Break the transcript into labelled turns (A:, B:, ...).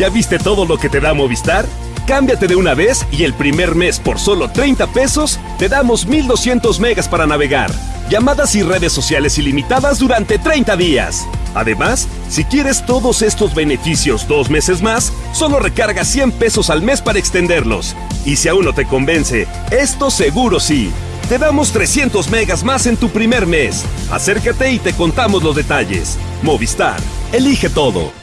A: ¿Ya viste todo lo que te da Movistar? Cámbiate de una vez y el primer mes por solo 30 pesos te damos 1200 megas para navegar, llamadas y redes sociales ilimitadas durante 30 días. Además, si quieres todos estos beneficios dos meses más, solo recarga 100 pesos al mes para extenderlos. Y si aún no te convence, esto seguro sí. Te damos 300 megas más en tu primer mes. Acércate y te contamos los detalles. Movistar, elige todo.